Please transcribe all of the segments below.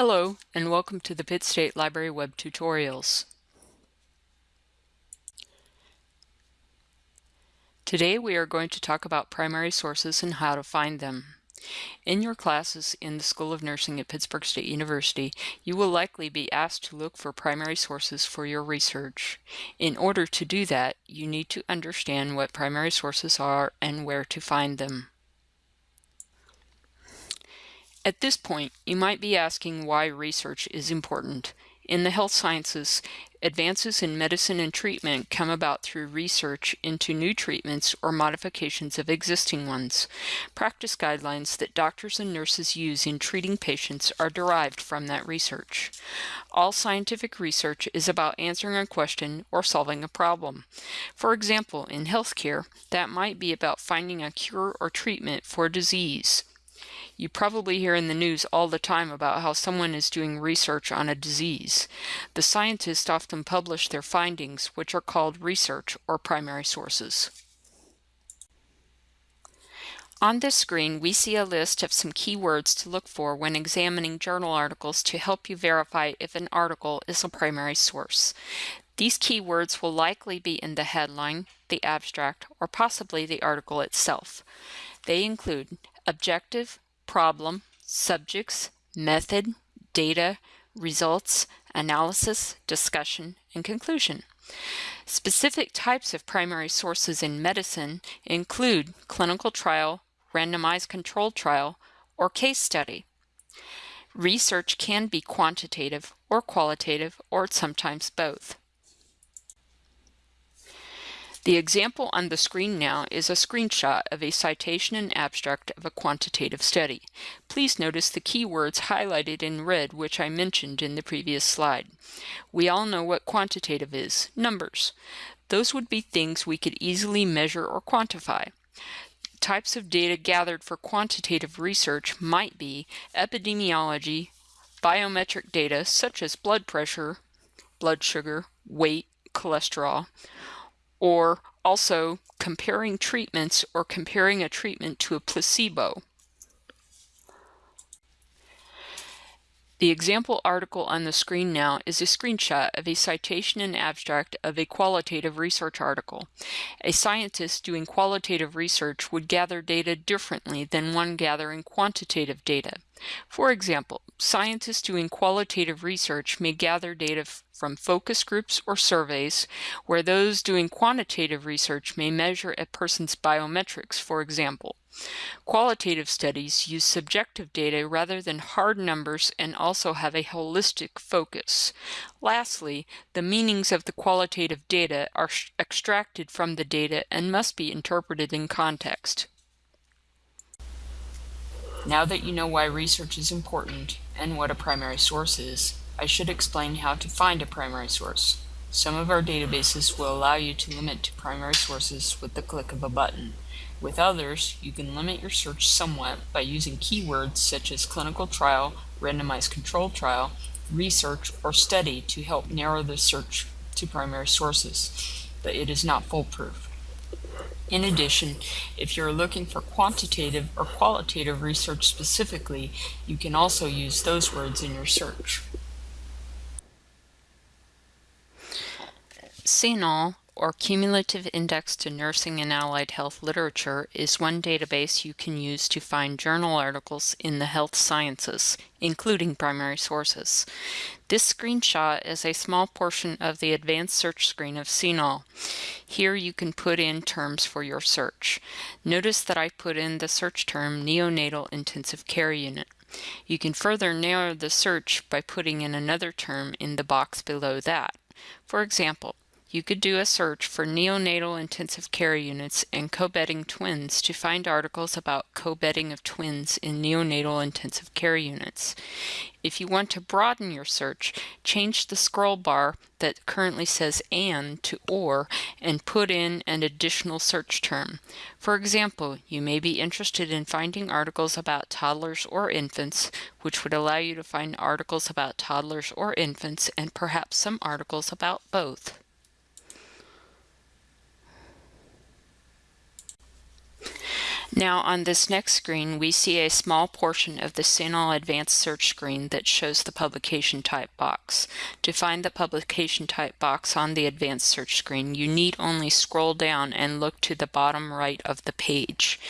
Hello, and welcome to the Pitt State Library Web Tutorials. Today we are going to talk about primary sources and how to find them. In your classes in the School of Nursing at Pittsburg State University, you will likely be asked to look for primary sources for your research. In order to do that, you need to understand what primary sources are and where to find them. At this point, you might be asking why research is important. In the health sciences, advances in medicine and treatment come about through research into new treatments or modifications of existing ones. Practice guidelines that doctors and nurses use in treating patients are derived from that research. All scientific research is about answering a question or solving a problem. For example, in healthcare, that might be about finding a cure or treatment for disease. You probably hear in the news all the time about how someone is doing research on a disease. The scientists often publish their findings, which are called research or primary sources. On this screen, we see a list of some keywords to look for when examining journal articles to help you verify if an article is a primary source. These keywords will likely be in the headline, the abstract, or possibly the article itself. They include objective, problem, subjects, method, data, results, analysis, discussion, and conclusion. Specific types of primary sources in medicine include clinical trial, randomized controlled trial, or case study. Research can be quantitative or qualitative, or sometimes both. The example on the screen now is a screenshot of a citation and abstract of a quantitative study. Please notice the keywords highlighted in red which I mentioned in the previous slide. We all know what quantitative is, numbers. Those would be things we could easily measure or quantify. Types of data gathered for quantitative research might be epidemiology, biometric data such as blood pressure, blood sugar, weight, cholesterol, or also comparing treatments or comparing a treatment to a placebo. The example article on the screen now is a screenshot of a citation and abstract of a qualitative research article. A scientist doing qualitative research would gather data differently than one gathering quantitative data. For example, scientists doing qualitative research may gather data from focus groups or surveys, where those doing quantitative research may measure a person's biometrics, for example. Qualitative studies use subjective data rather than hard numbers and also have a holistic focus. Lastly, the meanings of the qualitative data are extracted from the data and must be interpreted in context. Now that you know why research is important and what a primary source is, I should explain how to find a primary source. Some of our databases will allow you to limit to primary sources with the click of a button. With others, you can limit your search somewhat by using keywords such as clinical trial, randomized controlled trial, research, or study to help narrow the search to primary sources, but it is not foolproof. In addition, if you're looking for quantitative or qualitative research specifically, you can also use those words in your search. CINAHL or Cumulative Index to Nursing and Allied Health Literature, is one database you can use to find journal articles in the health sciences, including primary sources. This screenshot is a small portion of the advanced search screen of CINAHL. Here you can put in terms for your search. Notice that I put in the search term neonatal intensive care unit. You can further narrow the search by putting in another term in the box below that. For example, you could do a search for neonatal intensive care units and co-bedding twins to find articles about co-bedding of twins in neonatal intensive care units. If you want to broaden your search, change the scroll bar that currently says AND to OR and put in an additional search term. For example, you may be interested in finding articles about toddlers or infants, which would allow you to find articles about toddlers or infants and perhaps some articles about both. Now on this next screen, we see a small portion of the CINAHL Advanced Search screen that shows the publication type box. To find the publication type box on the Advanced Search screen, you need only scroll down and look to the bottom right of the page.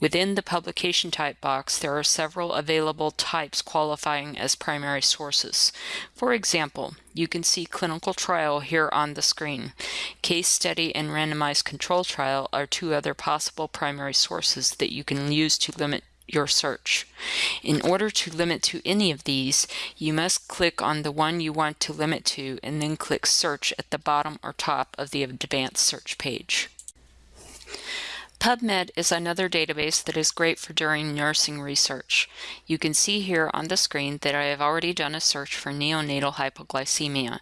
Within the publication type box, there are several available types qualifying as primary sources. For example, you can see clinical trial here on the screen. Case study and randomized control trial are two other possible primary sources that you can use to limit your search. In order to limit to any of these, you must click on the one you want to limit to and then click Search at the bottom or top of the Advanced Search page. PubMed is another database that is great for doing nursing research. You can see here on the screen that I have already done a search for neonatal hypoglycemia.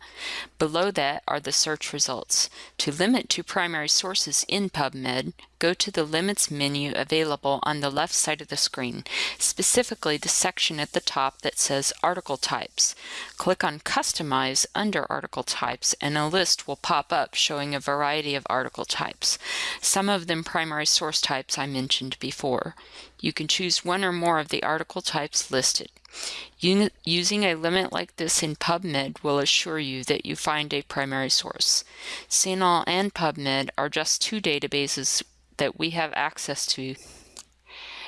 Below that are the search results. To limit to primary sources in PubMed, go to the Limits menu available on the left side of the screen, specifically the section at the top that says Article Types. Click on Customize under Article Types and a list will pop up showing a variety of article types, some of them primary source types I mentioned before. You can choose one or more of the article types listed. Using a limit like this in PubMed will assure you that you find a primary source. CINAHL and PubMed are just two databases that we have access to.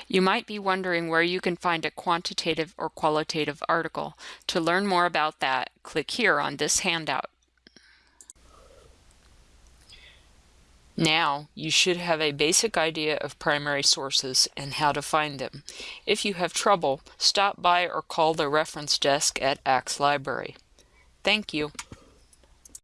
You might be wondering where you can find a quantitative or qualitative article. To learn more about that, click here on this handout. Now, you should have a basic idea of primary sources and how to find them. If you have trouble, stop by or call the reference desk at Axe Library. Thank you.